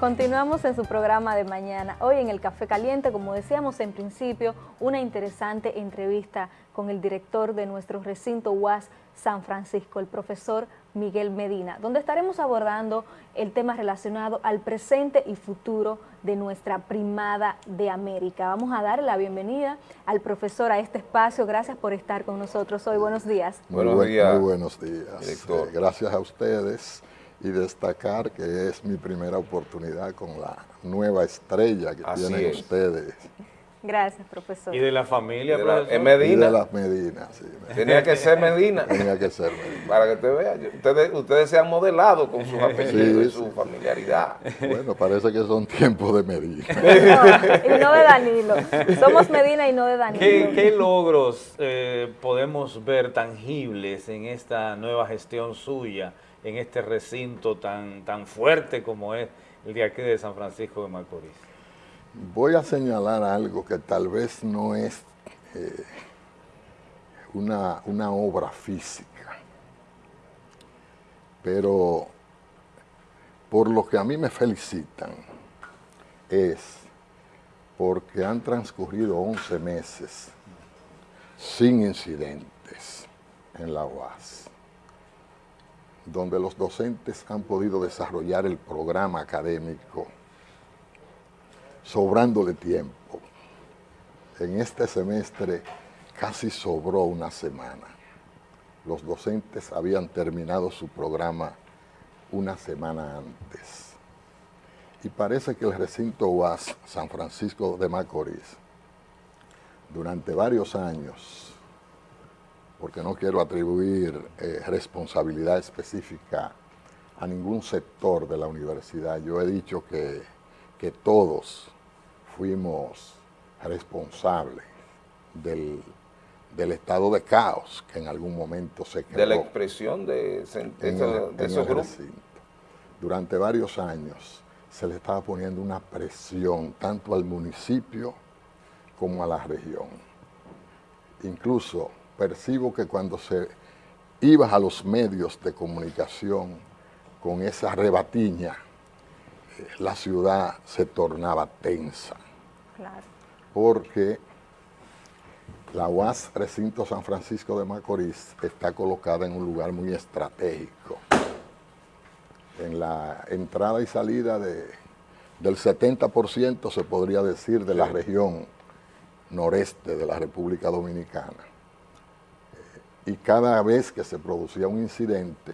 Continuamos en su programa de mañana. Hoy en el Café Caliente, como decíamos en principio, una interesante entrevista con el director de nuestro recinto UAS San Francisco, el profesor Miguel Medina, donde estaremos abordando el tema relacionado al presente y futuro de nuestra primada de América. Vamos a dar la bienvenida al profesor a este espacio. Gracias por estar con nosotros hoy. Buenos días. Buenos días. Muy buenos días. Eh, gracias a ustedes y destacar que es mi primera oportunidad con la nueva estrella que tienen ustedes. Gracias, profesor. ¿Y de la familia, de la, Medina? de las Medinas, sí. Tenía que ser Medina. Tenía que ser Medina. Para que te vean, ustedes, ustedes se han modelado con sus apellidos y su familiaridad. Bueno, parece que son tiempos de Medina. y no de Danilo. Somos Medina y no de Danilo. ¿Qué, logros eh, podemos ver tangibles en esta nueva gestión suya? En este recinto tan, tan fuerte como es el de aquí de San Francisco de Macorís? Voy a señalar algo que tal vez no es eh, una, una obra física, pero por lo que a mí me felicitan es porque han transcurrido 11 meses sin incidentes en la UAS donde los docentes han podido desarrollar el programa académico sobrando de tiempo. En este semestre casi sobró una semana. Los docentes habían terminado su programa una semana antes. Y parece que el recinto UAS San Francisco de Macorís, durante varios años, porque no quiero atribuir eh, responsabilidad específica a ningún sector de la universidad. Yo he dicho que, que todos fuimos responsables del, estado de caos que en algún momento se creó. De la expresión de, esos grupos. Durante varios años se le estaba poniendo una presión tanto al municipio como a la región. Incluso percibo que cuando se ibas a los medios de comunicación con esa rebatiña, eh, la ciudad se tornaba tensa. Porque la UAS Recinto San Francisco de Macorís está colocada en un lugar muy estratégico. En la entrada y salida de, del 70% se podría decir de la región noreste de la República Dominicana y cada vez que se producía un incidente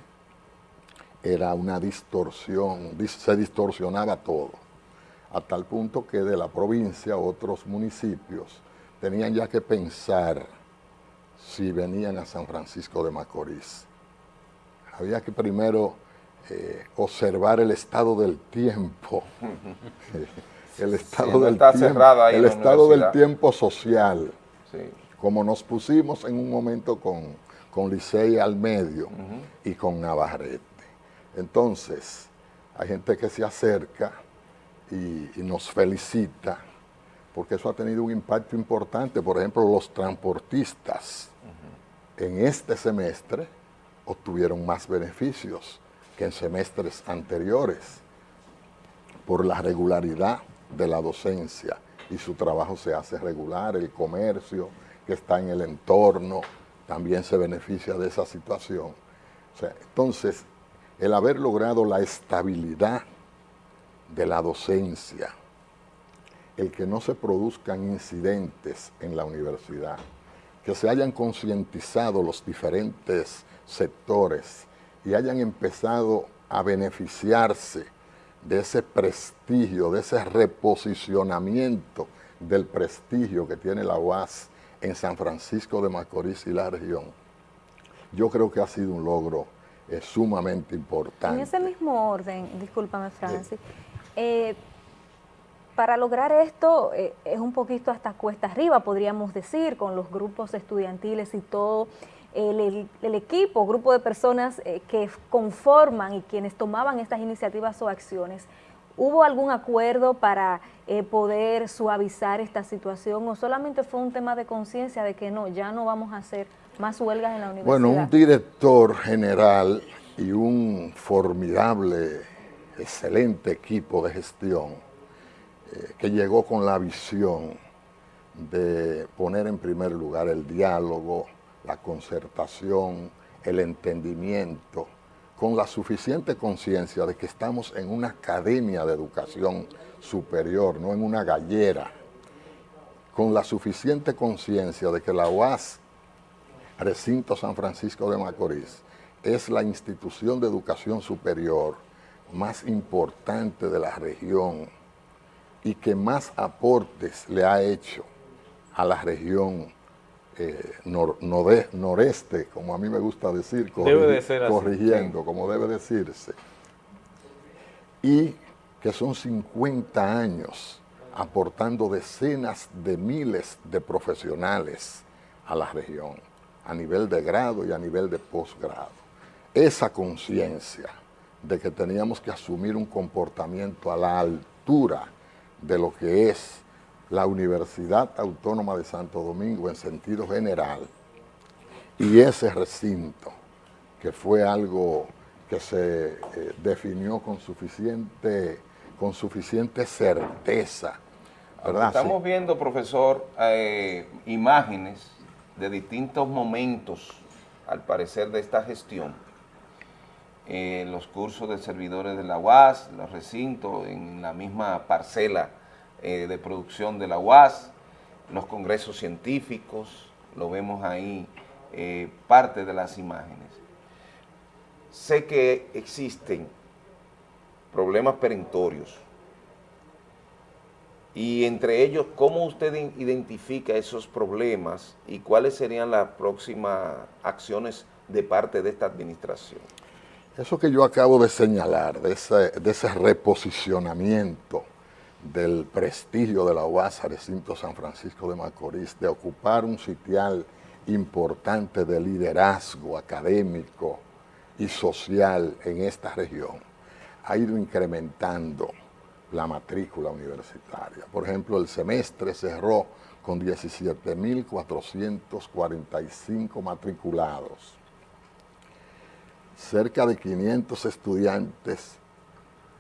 era una distorsión, se distorsionaba todo, a tal punto que de la provincia otros municipios tenían ya que pensar si venían a San Francisco de Macorís. Había que primero eh, observar el estado del tiempo, el estado, del, tiempo, el estado del tiempo social. Sí como nos pusimos en un momento con, con Licey al medio y con Navarrete. Entonces, hay gente que se acerca y, nos felicita, porque eso ha tenido un impacto importante. Por ejemplo, los transportistas en este semestre obtuvieron más beneficios que en semestres anteriores por la regularidad de la docencia y su trabajo se hace regular, el comercio, que está en el entorno también se beneficia de esa situación. entonces, el haber logrado la estabilidad de la docencia, el que no se produzcan incidentes en la universidad, que se hayan concientizado los diferentes sectores y hayan empezado a beneficiarse de ese prestigio, de ese reposicionamiento del prestigio que tiene la UAS en San Francisco de Macorís y la región, yo creo que ha sido un logro eh, sumamente importante. En ese mismo orden, discúlpame Francis, eh, para lograr esto eh, es un poquito hasta cuesta arriba, podríamos decir, con los grupos estudiantiles y todo el, el equipo, grupo de personas que conforman y quienes tomaban estas iniciativas o acciones. ¿Hubo algún acuerdo para eh, poder suavizar esta situación o solamente fue un tema de conciencia de que no, ya no vamos a hacer más huelgas en la universidad? Bueno, un director general y un formidable excelente equipo de gestión eh, que llegó con la visión de poner en primer lugar el diálogo, la concertación, el entendimiento, con la suficiente conciencia de que estamos en una academia de educación superior, no en una gallera, con la suficiente conciencia de que la UAS, Recinto San Francisco de Macorís, es la institución de educación superior más importante de la región y que más aportes le ha hecho a la región eh, noreste, como a mí me gusta decir, corrigiendo, como debe decirse, y que son 50 años aportando decenas de miles de profesionales a la región, a nivel de grado y a nivel de posgrado. Esa conciencia de que teníamos que asumir un comportamiento a la altura de lo que es la Universidad Autónoma de Santo Domingo en sentido general y ese recinto, que fue algo que se eh, definió con suficiente, con suficiente certeza. Estamos viendo, profesor, eh, imágenes de distintos momentos, al parecer, de esta gestión. Eh, los cursos de servidores de la UAS, los recintos en la misma parcela eh, de producción de la UAS, los congresos científicos, lo vemos ahí, eh, parte de las imágenes. Sé que existen problemas perentorios y entre ellos, ¿cómo usted identifica esos problemas y cuáles serían las próximas acciones de parte de esta administración? Eso que yo acabo de señalar, de ese, de ese reposicionamiento del prestigio de la UAS Recinto San Francisco de Macorís, de ocupar un sitial importante de liderazgo académico y social en esta región, ha ido incrementando la matrícula universitaria. Por ejemplo, el semestre cerró con 17.445 matriculados, cerca de 500 estudiantes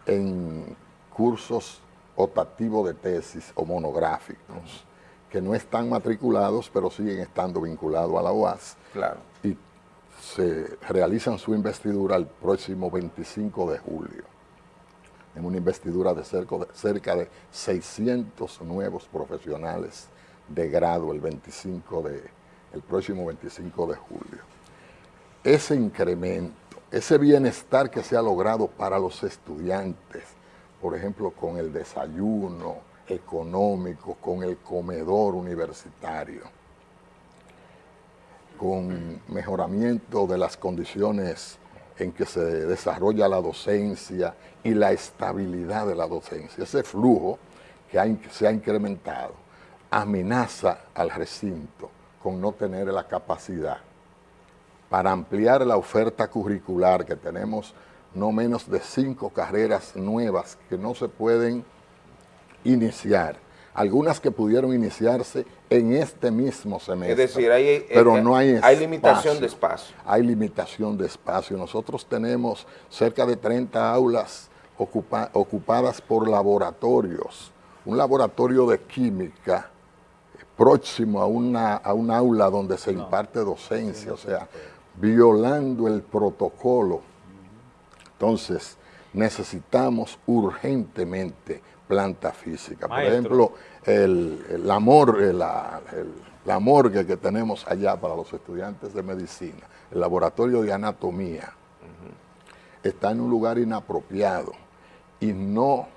en cursos optativos de tesis o monográficos, que no están matriculados, pero siguen estando vinculados a la UAS. Claro. Y se realizan su investidura el próximo 25 de julio, en una investidura de cerca de, cerca de 600 nuevos profesionales de grado el 25 de, el próximo 25 de julio. Ese incremento, ese bienestar que se ha logrado para los estudiantes, por ejemplo, con el desayuno económico, con el comedor universitario, con mejoramiento de las condiciones en que se desarrolla la docencia y la estabilidad de la docencia. Ese flujo que se ha incrementado amenaza al recinto con no tener la capacidad para ampliar la oferta curricular que tenemos no menos de cinco carreras nuevas que no se pueden iniciar. Algunas que pudieron iniciarse en este mismo semestre. Es decir, hay, pero eh, no hay, hay limitación de espacio. Hay limitación de espacio. Nosotros tenemos cerca de 30 aulas ocupadas por laboratorios. Un laboratorio de química próximo a una, a un aula donde se imparte docencia, o sea, violando el protocolo entonces, necesitamos urgentemente planta física. Por ejemplo, el, la, morgue que tenemos allá para los estudiantes de medicina, el laboratorio de anatomía, está en un lugar inapropiado y no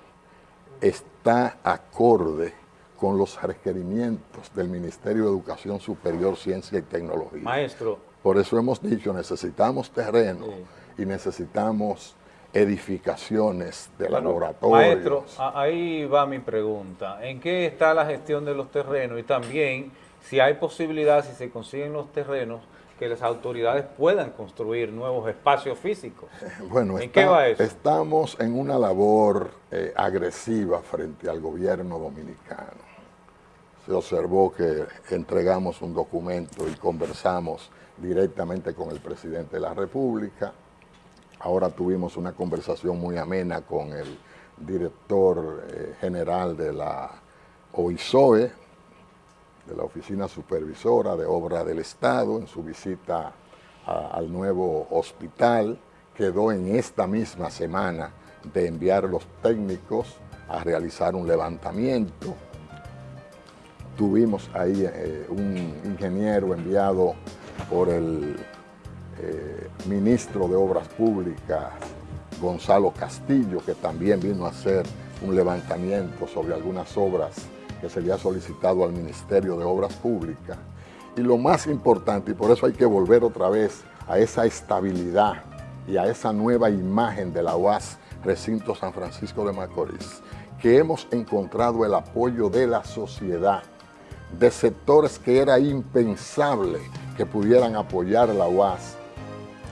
está acorde con los requerimientos del Ministerio de Educación Superior, Ciencia y Tecnología. Maestro. Por eso hemos dicho, necesitamos terreno y necesitamos edificaciones de laboratorios. Maestro, ahí va mi pregunta. ¿En qué está la gestión de los terrenos? Y también, si hay posibilidad, si se consiguen los terrenos, que las autoridades puedan construir nuevos espacios físicos. Bueno, ¿en qué va eso? estamos en una labor eh, agresiva frente al gobierno dominicano. Se observó que entregamos un documento y conversamos directamente con el presidente de la República, Ahora tuvimos una conversación muy amena con el director eh, general de la OISOE, de la Oficina Supervisora de Obra del Estado, en su visita al nuevo hospital. Quedó en esta misma semana de enviar los técnicos a realizar un levantamiento. Tuvimos ahí eh, un ingeniero enviado por el eh, ministro de Obras Públicas, Gonzalo Castillo, que también vino a hacer un levantamiento sobre algunas obras que se le ha solicitado al Ministerio de Obras Públicas. Y lo más importante, y por eso hay que volver otra vez a esa estabilidad y a esa nueva imagen de la UAS Recinto San Francisco de Macorís, que hemos encontrado el apoyo de la sociedad, de sectores que era impensable que pudieran apoyar la UAS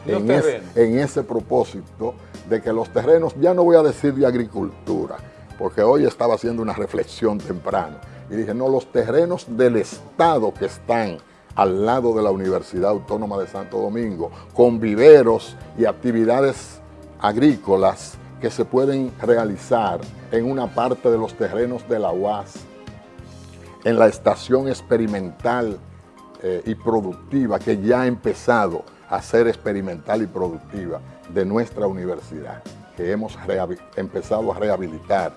en, ese propósito de que los terrenos, ya no voy a decir de agricultura, porque hoy estaba haciendo una reflexión temprano, y dije, no, los terrenos del Estado que están al lado de la Universidad Autónoma de Santo Domingo, con viveros y actividades agrícolas que se pueden realizar en una parte de los terrenos de la UAS, en la estación experimental eh, y productiva que ya ha empezado a ser experimental y productiva de nuestra universidad, que hemos empezado a rehabilitar.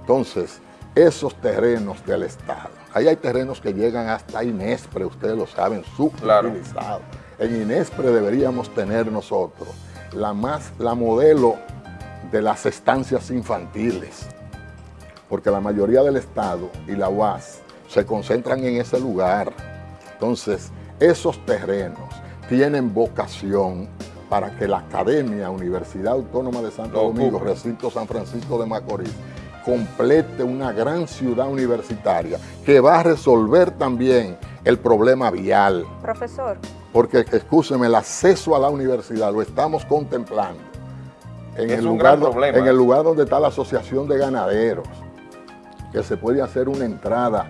Entonces, esos terrenos del Estado, ahí hay terrenos que llegan hasta Inespre, ustedes lo saben, subutilizados. En Inespre deberíamos tener nosotros la, más, la modelo de las estancias infantiles, porque la mayoría del Estado y la UAS se concentran en ese lugar. Entonces, esos terrenos tienen vocación para que la Academia Universidad Autónoma de Santo Domingo, recinto San Francisco de Macorís, complete una gran ciudad universitaria que va a resolver también el problema vial. Profesor. Porque, escúcheme, el acceso a la universidad lo estamos contemplando en, el lugar, en el lugar donde está la Asociación de Ganaderos, que se puede hacer una entrada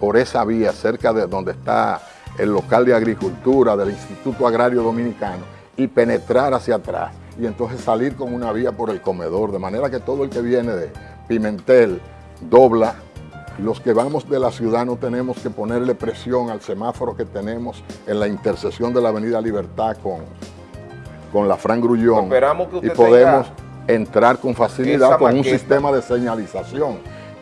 por esa vía cerca de donde está el local de agricultura del Instituto Agrario Dominicano y penetrar hacia atrás y entonces salir con una vía por el comedor, de manera que todo el que viene de Pimentel dobla. Los que vamos de la ciudad no tenemos que ponerle presión al semáforo que tenemos en la intersección de la Avenida Libertad con, con la Fran Grullón y podemos entrar con facilidad con un sistema de señalización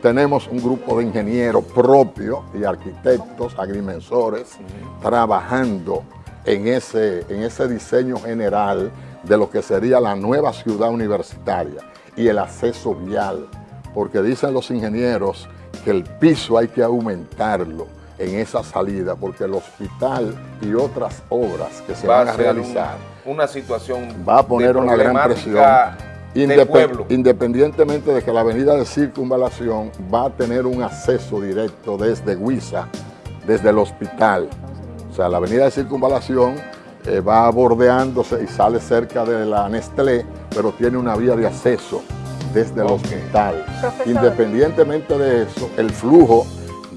tenemos un grupo de ingenieros propios y arquitectos, agrimensores, trabajando en ese, en ese diseño general de lo que sería la nueva ciudad universitaria y el acceso vial, porque dicen los ingenieros que el piso hay que aumentarlo en esa salida, porque el hospital y otras obras que se van a realizar, una, situación va a poner una gran presión Independientemente de que la avenida de circunvalación va a tener un acceso directo desde Huiza, desde el hospital. O sea, la avenida de circunvalación eh, va bordeándose y sale cerca de la Nestlé, pero tiene una vía de acceso desde el hospital. Independientemente de eso, el flujo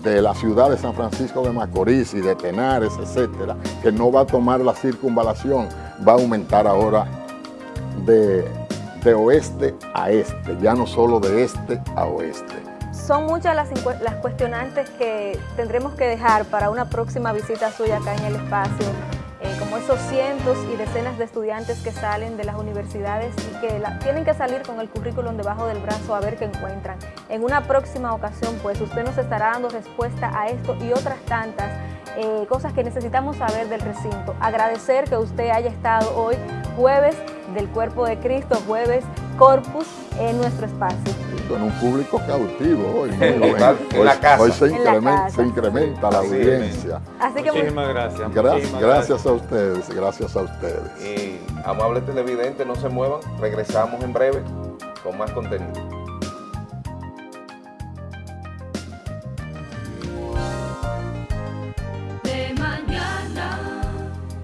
de la ciudad de San Francisco de Macorís y de Tenares, etcétera, que no va a tomar la circunvalación, va a aumentar ahora de, de oeste a este, ya no solo de este a oeste. Son muchas las, cuestionantes que tendremos que dejar para una próxima visita suya acá en el espacio, eh, como esos cientos y decenas de estudiantes que salen de las universidades y que tienen que salir con el currículum debajo del brazo a ver qué encuentran. En una próxima ocasión, pues, usted nos estará dando respuesta a esto y otras tantas eh, cosas que necesitamos saber del recinto. Agradecer que usted haya estado hoy jueves del Cuerpo de Cristo, jueves Corpus, en nuestro espacio. Con un público cautivo hoy. hoy, se, incrementa, la audiencia. muchísimas gracias. gracias, a ustedes, gracias a ustedes. Y amables televidentes, no se muevan, regresamos en breve con más contenido.